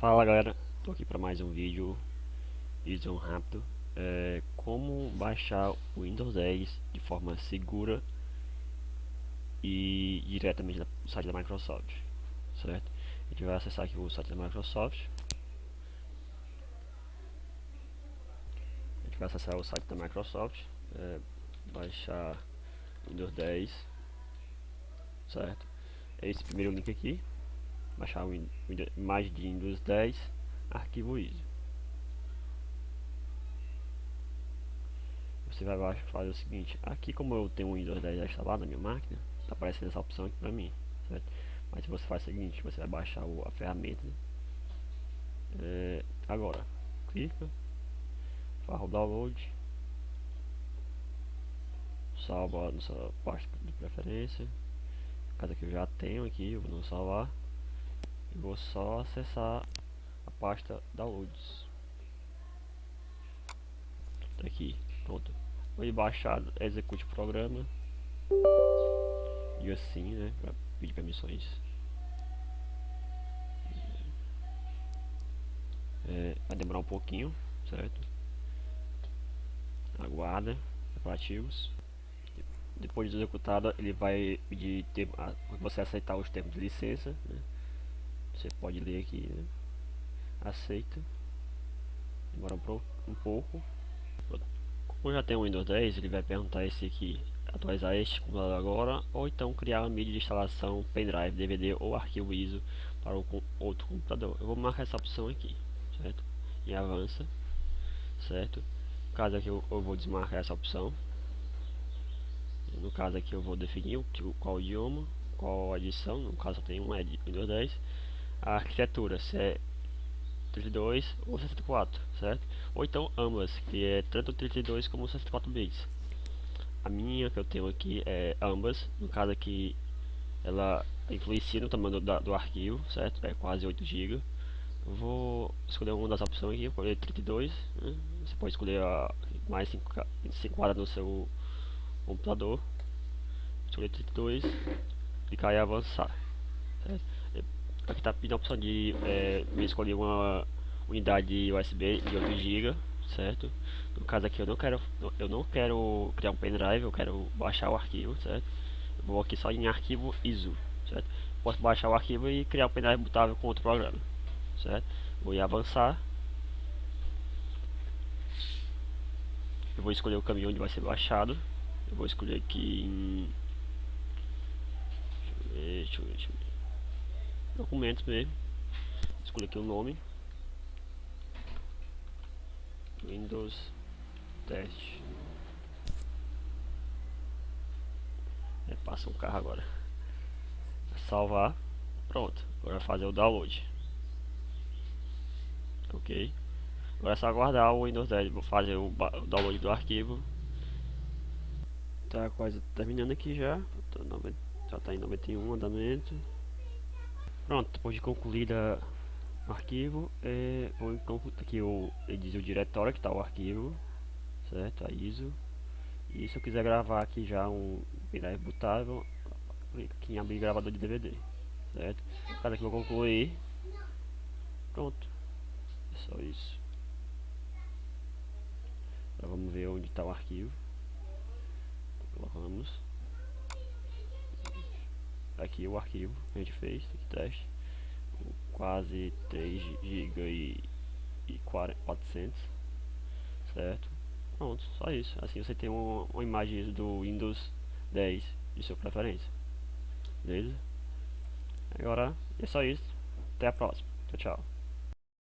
Fala galera, tô aqui para mais um vídeo vídeo rápido é, como baixar o Windows 10 de forma segura e diretamente no site da Microsoft certo? A gente vai acessar aqui o site da Microsoft a gente vai acessar o site da Microsoft é, baixar Windows 10 certo? É esse primeiro link aqui baixar o imagem de Windows 10 arquivo ISO você vai fazer o seguinte aqui como eu tenho o Windows 10 instalado na minha máquina está aparecendo essa opção aqui para mim certo? mas você faz o seguinte você vai baixar o, a ferramenta é, agora clica faz o download salva a sua pasta de preferência. Caso que eu já tenho aqui eu vou não salvar e vou só acessar a pasta downloads. Tá aqui pronto. Vou baixar execute o programa. E assim né para pedir permissões. É, vai demorar um pouquinho certo? Aguarda preparativos depois de executada ele vai pedir ter, você aceitar os termos de licença né? Você pode ler aqui, né? Aceita. Demora um, pouco. Como já tem o Windows 10, ele vai perguntar esse aqui, atualizar este computador agora, ou então criar uma mídia de instalação, pendrive, DVD ou arquivo ISO para outro computador. Eu vou marcar essa opção aqui, certo? E avança, certo? No caso aqui eu, eu vou desmarcar essa opção. No caso aqui eu vou definir o, qual idioma, qual edição, no caso eu tenho um Windows 10 a arquitetura, se é 32 ou 64, certo? Ou então ambas, que é tanto 32 como 64 bits. A minha que eu tenho aqui é ambas, no caso aqui ela influencia no tamanho do, do arquivo, certo? É quase 8 GB. Vou escolher uma das opções aqui, escolher 32, né? você pode escolher a mais 5 quadras no seu computador. Escolher 32, clicar em avançar, certo? Aqui está pedindo a opção de é, escolher uma unidade USB de 8 GB, certo? No caso aqui eu não quero eu não quero criar um pendrive, eu quero baixar o arquivo, certo? Eu vou aqui só em arquivo ISO, certo? Posso baixar o arquivo e criar um pendrive botável com outro programa, certo? Vou em avançar. Eu vou escolher o caminho onde vai ser baixado. Eu vou escolher aqui em Deixa eu ver, deixa eu ver, deixa eu ver documentos mesmo escolha aqui o nome. Windows teste. É, passa um carro agora. Salvar. Pronto. Agora fazer o download. Ok. Agora é só aguardar o Windows 10 vou fazer o, o download do arquivo. Tá quase terminando aqui já. Já tá em 91 andamento Pronto, depois de concluída o arquivo, é, vou então aqui o, ele diz o diretório que está o arquivo, certo? A ISO. E se eu quiser gravar aqui já um pendrive botável, aqui em abrir gravador de DVD, certo? Cada que eu concluir, pronto. É só isso. Agora vamos ver onde está o arquivo. Aqui o arquivo que a gente fez, aqui teste, quase 3 GB e, e 400, certo? Pronto, só isso. Assim você tem uma, uma imagem do Windows 10 de sua preferência, beleza? Agora é só isso. Até a próxima. Tchau, tchau.